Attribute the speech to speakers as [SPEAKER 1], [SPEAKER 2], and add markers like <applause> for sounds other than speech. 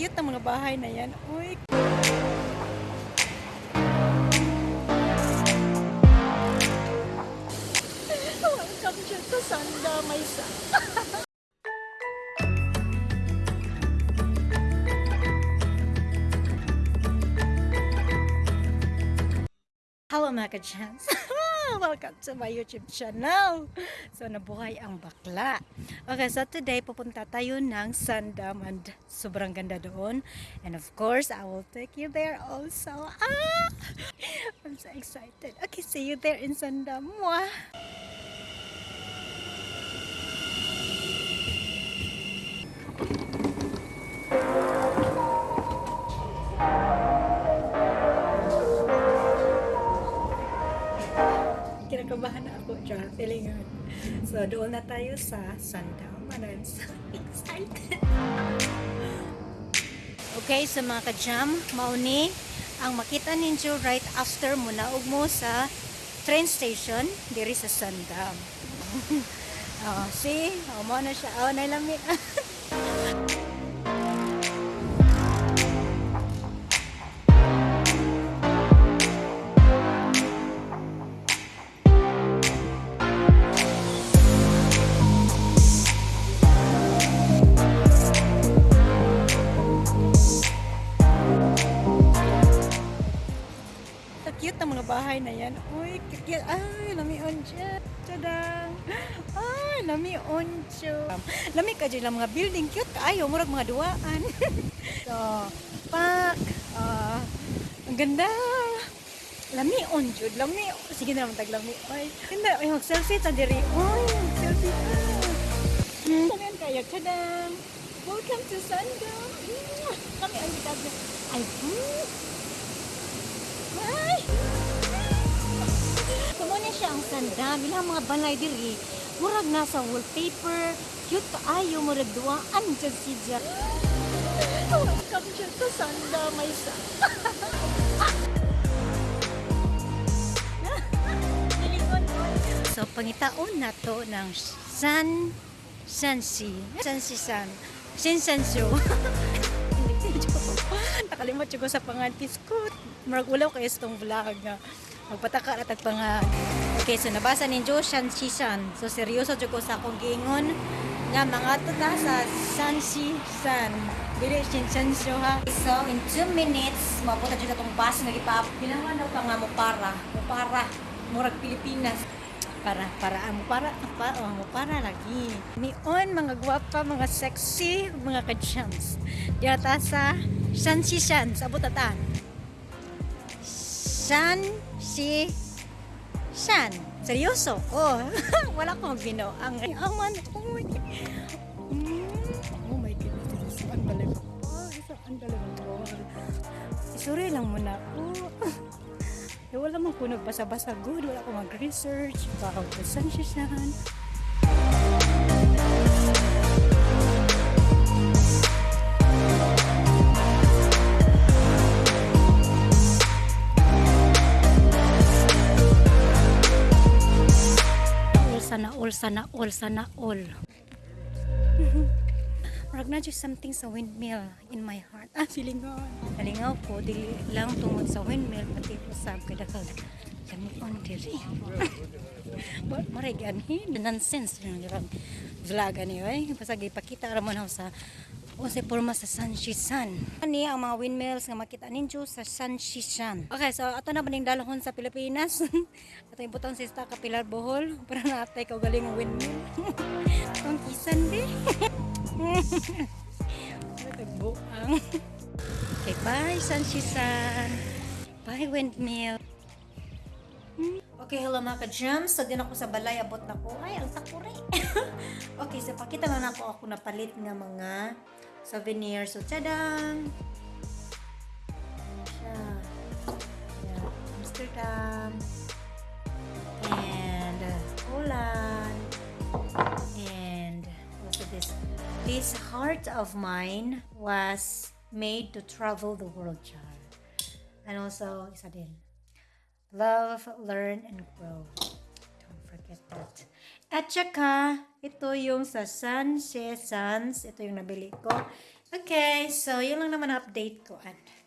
[SPEAKER 1] cute ng mga bahay na yan. Uy. Welcome dyan sa Sanda, may sa... Hello mga ka-chance! <laughs> Welcome to my YouTube channel! So, nabuhay ang bakla. Okay, so today pupunta tayo ng Sandam and sobrang ganda doon. And of course, I will take you there also. Ah! I'm so excited. Okay, see you there in Sandam. Mwah! Kinakabahan na ako, Char. Feelingan. So, doon na tayo sa Sandam. And I'm so excited. Okay, so mga ka-jam, mauni, ang makita ninyo right after mo naog mo sa train station, diri sa Sandam. <laughs> oh, see? Oh, mo na siya. Oh, nailami. <laughs> Cute ng mga bahay na yan. Uy, cute. Ay, lamion dyan. Tadang. Ay, lamion. Lami ka dyan mga building. Cute kaayo. Murag mga duwaan. <laughs> so, pak. Ah, ang ganda. Lamion dyan. Lami. Sige na naman taglami. Ay, ganda. Ay, mag-selfie ta diri. Ay, mag-selfie ta. Hmm. Kamian kayo. Welcome to Kami ang kita. Ay, hmm. Siya ang sanda. Bilang mga balay diri. Murag nasa wallpaper. Cute kaayo. Murag duwaan dyan si Jack. Welcome siya sa sanda. May sa... so, pangitaon na to ng San... Sansi. Sansi San. Sinsansu. <laughs> Nakalimot ko sa pangan piskut. Murag ulaw kayo sa itong vlog nga. Magpataka na tagpangag. Okay, so nabasa ninyo Shan Shishan. So seryoso jud ko sa akong giingon nga mga to na sa San Shishan. Dili Shinsanshu ha. So in 2 minutes, mapunta jud atong bus nga gipap. Kailangan daw pa nga mo para, mo para. Murag Pilipinas para para amo para pa oh, mo para lagi nion mga gwapa mga sexy mga ka-chance diata sa San si San sa butatan San si San seryoso? Oh <laughs> wala akong bino ang aman oh my my goodness. Ang galing oh ang galing Sorry lang muna ako. <laughs> Eh, wala man ko nagbasa-basa good, wala ko mag-research, baka ko saan siya saan. Sana all, sana all, sana all. <laughs> Murag na just something sa windmill in my heart. Ah, feeling ko. Nalingaw ko, dili lang tungod sa windmill, pati ko sa kadakal. Lami on diri. <laughs> But maray ganhi, the nonsense vlog ani ay. Pasag ipakita ra mo na sa o sa forma sa Sanshisan. Ani ang mga windmills nga makita ninyo sa Sanshisan. Okay, so ato na baning dalahon sa Pilipinas. <laughs> ato yung butang sista kapilar bohol <laughs> para natay ko galing ang windmill. <laughs> Ang kisan di. Nagbuang. Okay, bye, Sanshisan. Bye, windmill. Okay, hello mga ka-jams. So, din ako sa balay, abot na ko. Ay, ang sakuri. okay, so pakita na ako ako napalit nga mga souvenir. So, tadang! Amsterdam. And uh, Holland. And also this. This heart of mine was made to travel the world, char. And also, isa din. Love, learn, and grow. Don't forget that. At saka, ito yung sa San She Sans. Ito yung nabili ko. Okay, so yun lang naman update ko. Bye-bye.